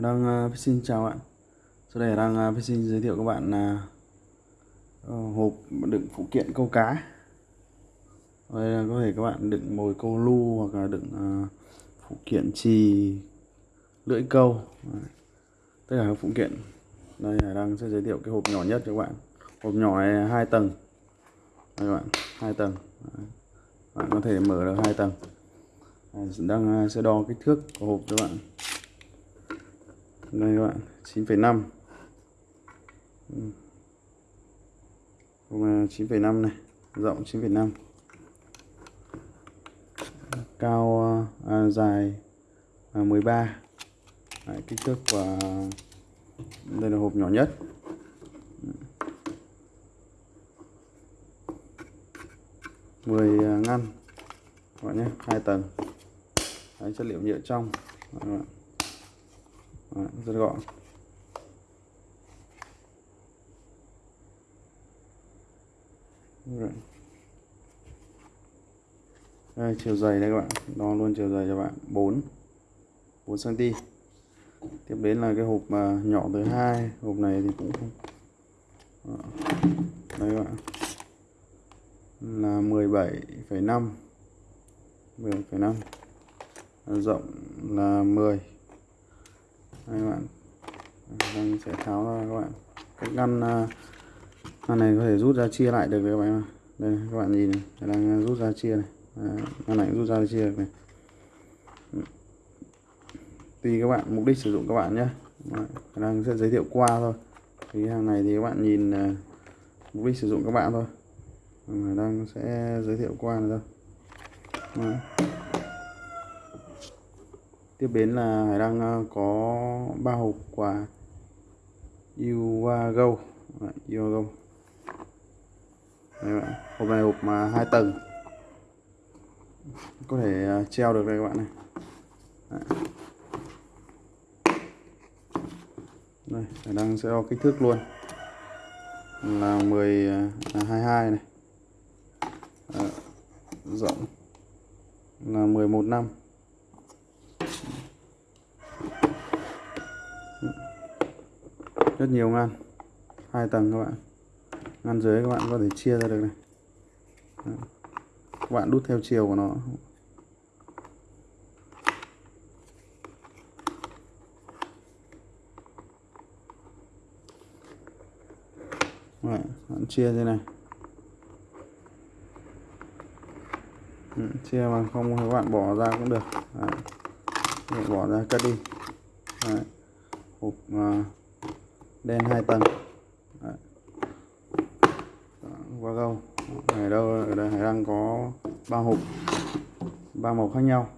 đang uh, xin chào bạn. Sau đây đang uh, xin giới thiệu các bạn là uh, hộp đựng phụ kiện câu cá. Đây là có thể các bạn đựng mồi câu lu hoặc là đựng uh, phụ kiện chì lưỡi câu. Tất cả các phụ kiện. Đây là đang sẽ giới thiệu cái hộp nhỏ nhất cho các bạn. Hộp nhỏ này hai tầng. Đây các bạn hai tầng. Đấy. bạn có thể mở được hai tầng. Đang sẽ đo kích thước của hộp cho các bạn đây các bạn 9,5 9,5 ừ. này rộng 9,5 cao à, dài à, 13 Đấy, kích thước và đây là hộp nhỏ nhất. mười à, ngăn. Các bạn nhé hai tầng. Đấy, chất liệu nhựa trong. Các bạn. Đấy, rất gọn. Đấy. Đây, chiều dày đây các bạn. Đo luôn chiều dày cho bạn. 4 4 cm tiếp đến là cái hộp mà nhỏ thứ hai. Hộp này thì cũng không đây các bạn. Là 17,5 17,5 rộng là 10 đây các bạn. Đang sẽ tháo ra, các bạn. Cái ngăn à, ngăn này có thể rút ra chia lại được các bạn đây, các bạn nhìn này đang à, rút ra chia này. Ngăn này rút ra chia được này. Tùy các bạn mục đích sử dụng các bạn nhé. Đang sẽ giới thiệu qua thôi. Thì hàng này thì các bạn nhìn à, mục đích sử dụng các bạn thôi. Đang sẽ giới thiệu qua này thôi tiếp đến là hải đang ờ, có ba hộp quà. Yuago Yuago đây bạn. hộp này hộp mà hai tầng. Có thể ờ, treo được đây các bạn này. Đấy. đây hải đang sẽ đo kích thước luôn. Là 10 ờ, là 22 này. À, rộng. Là 11 năm. Rất nhiều ngăn. Hai tầng các bạn. Ngăn dưới các bạn có thể chia ra được này. Các bạn đút theo chiều của nó. Đấy, bạn chia thế này. Ừ, chia mà không các bạn bỏ ra cũng được. Đấy. bỏ ra cất đi. Đấy. hộp uh, đen hai tầng. Đấy. qua câu ở đâu ở đây hải đăng có ba hộp. Ba màu khác nhau.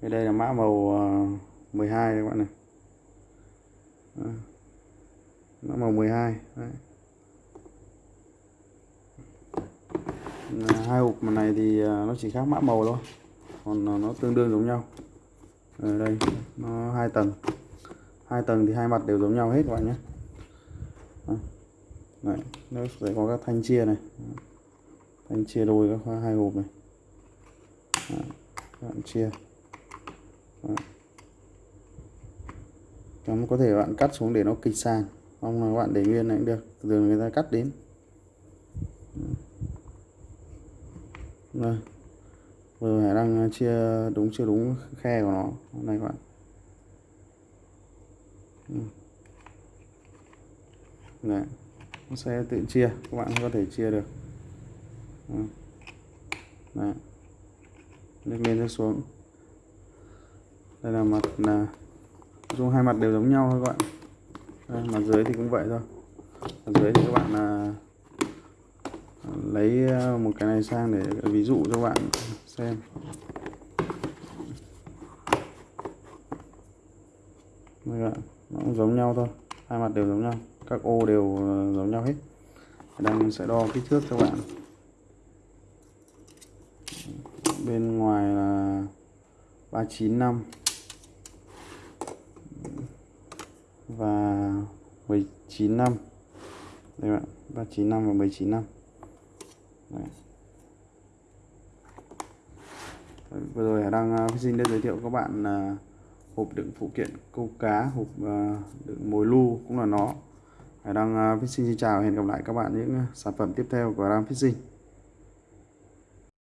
Đây, đây là mã màu ờ, 12 các bạn này. Đấy. mã màu 12 Đấy. hai hộp này thì ờ, nó chỉ khác mã màu thôi. Còn ờ, nó tương đương giống nhau. Ở đây nó hai tầng hai tầng thì hai mặt đều giống nhau hết các bạn nhé. Đấy, nó sẽ có các thanh chia này. Thanh chia đôi các khoa hai hộp này. Đấy, bạn chia. Đấy. Cắm có thể bạn cắt xuống để nó kịch sàn. Không là bạn để nguyên này cũng được. Thường người ta cắt đến. Đây vừa hải đang chia đúng chưa đúng khe của nó. Này các bạn. Ừ. Đấy. nó sẽ tự chia các bạn có thể chia được. Ừ. Đấy. lên lên xuống. Đây là mặt là dùng hai mặt đều giống nhau thôi các bạn. Đây, mặt dưới thì cũng vậy thôi. Mặt dưới thì các bạn là lấy à, một cái này sang để ví dụ cho bạn xem. Đây bạn, nó cũng giống nhau thôi. Hai mặt đều giống nhau. Các ô đều ờ, giống nhau hết. Đang sẽ đo kích thước cho bạn. Bên ngoài là 395 và 19 năm. Đây bạn 395 và 19 năm. Đấy. vừa rồi đang ờ, xin được giới thiệu các bạn ờ, hộp đựng phụ kiện câu cá, hộp ờ, đựng mồi lu cũng là nó. Hải đăng ờ, Fishing xin chào hẹn gặp lại các bạn những ờ, sản phẩm tiếp theo của Ram Fishing.